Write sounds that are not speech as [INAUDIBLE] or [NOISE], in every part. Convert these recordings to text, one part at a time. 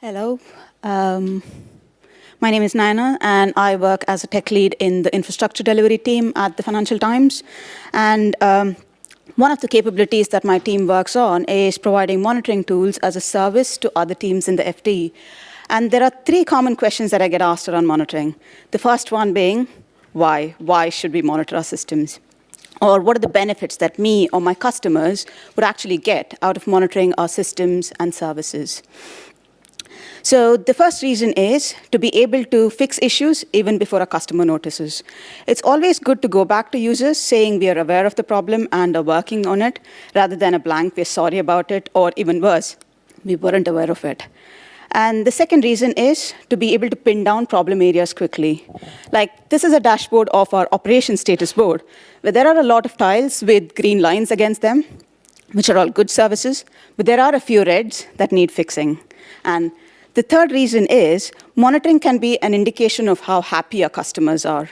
Hello. Um, my name is Naina, and I work as a tech lead in the infrastructure delivery team at the Financial Times. And um, one of the capabilities that my team works on is providing monitoring tools as a service to other teams in the FT. And there are three common questions that I get asked around monitoring. The first one being, why? Why should we monitor our systems? Or what are the benefits that me or my customers would actually get out of monitoring our systems and services? So the first reason is to be able to fix issues even before a customer notices. It's always good to go back to users saying we are aware of the problem and are working on it, rather than a blank, we're sorry about it, or even worse, we weren't aware of it. And the second reason is to be able to pin down problem areas quickly. Like this is a dashboard of our operation status board, where there are a lot of tiles with green lines against them, which are all good services, but there are a few reds that need fixing. And the third reason is monitoring can be an indication of how happy our customers are.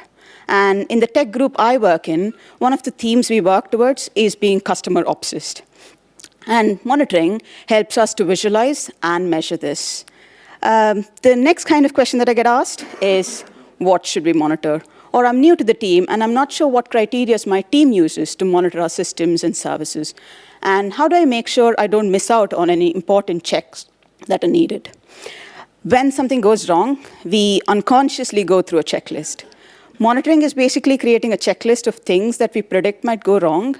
And in the tech group I work in, one of the themes we work towards is being customer obsessed. And monitoring helps us to visualize and measure this. Um, the next kind of question that I get asked is, what should we monitor? Or I'm new to the team, and I'm not sure what criteria my team uses to monitor our systems and services. And how do I make sure I don't miss out on any important checks that are needed? When something goes wrong, we unconsciously go through a checklist. Monitoring is basically creating a checklist of things that we predict might go wrong,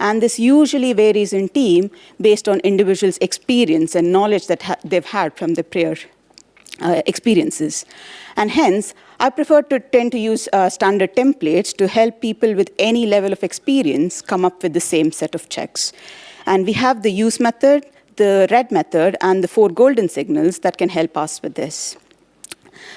and this usually varies in team based on individuals' experience and knowledge that ha they've had from the prior uh, experiences. And hence, I prefer to tend to use uh, standard templates to help people with any level of experience come up with the same set of checks. And we have the use method, the red method and the four golden signals that can help us with this.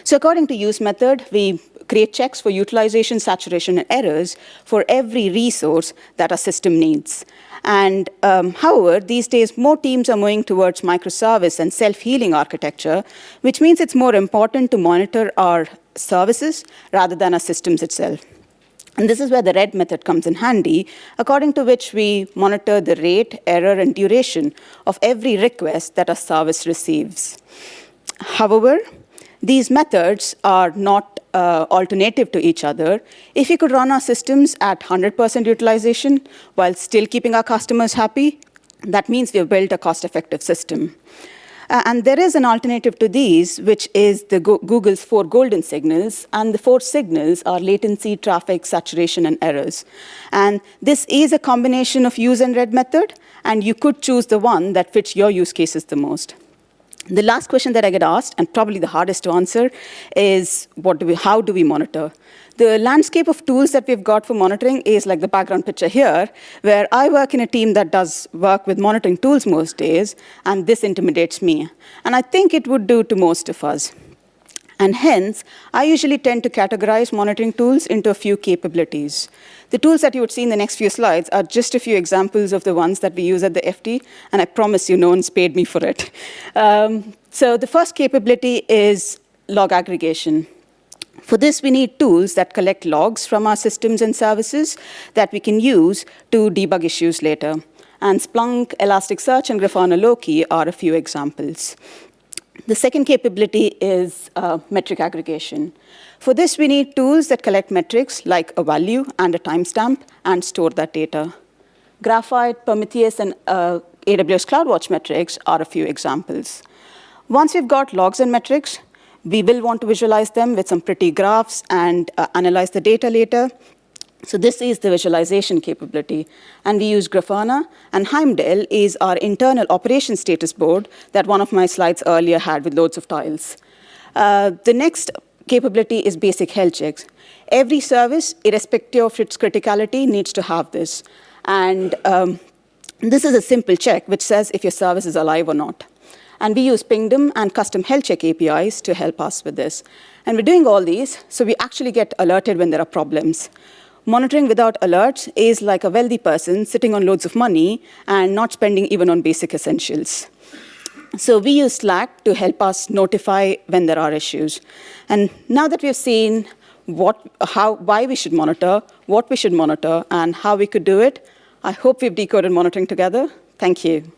So according to use method, we create checks for utilization, saturation, and errors for every resource that a system needs. And um, however, these days, more teams are moving towards microservice and self-healing architecture, which means it's more important to monitor our services rather than our systems itself. And this is where the red method comes in handy, according to which we monitor the rate, error, and duration of every request that a service receives. However, these methods are not uh, alternative to each other. If we could run our systems at 100% utilization while still keeping our customers happy, that means we've built a cost-effective system. Uh, and there is an alternative to these, which is the Go Google's four golden signals. And the four signals are latency, traffic, saturation, and errors. And this is a combination of use and red method. And you could choose the one that fits your use cases the most. The last question that I get asked, and probably the hardest to answer, is what do we, how do we monitor? The landscape of tools that we've got for monitoring is like the background picture here, where I work in a team that does work with monitoring tools most days, and this intimidates me. And I think it would do to most of us. And hence, I usually tend to categorize monitoring tools into a few capabilities. The tools that you would see in the next few slides are just a few examples of the ones that we use at the FT, and I promise you no one's paid me for it. [LAUGHS] Um, so the first capability is log aggregation. For this, we need tools that collect logs from our systems and services that we can use to debug issues later. And Splunk, Elasticsearch, and Grafana Loki are a few examples. The second capability is uh, metric aggregation. For this, we need tools that collect metrics like a value and a timestamp and store that data. Graphite, Prometheus, and uh, AWS CloudWatch metrics are a few examples. Once we've got logs and metrics, we will want to visualize them with some pretty graphs and uh, analyze the data later. So this is the visualization capability. And we use Grafana, and Heimdall is our internal operation status board that one of my slides earlier had with loads of tiles. Uh, the next capability is basic health checks. Every service, irrespective of its criticality, needs to have this. And um, this is a simple check which says if your service is alive or not. And we use Pingdom and custom health check APIs to help us with this. And we're doing all these, so we actually get alerted when there are problems. Monitoring without alerts is like a wealthy person sitting on loads of money and not spending even on basic essentials. So we use Slack to help us notify when there are issues. And now that we've seen what, how, why we should monitor, what we should monitor, and how we could do it, I hope we've decoded monitoring together. Thank you.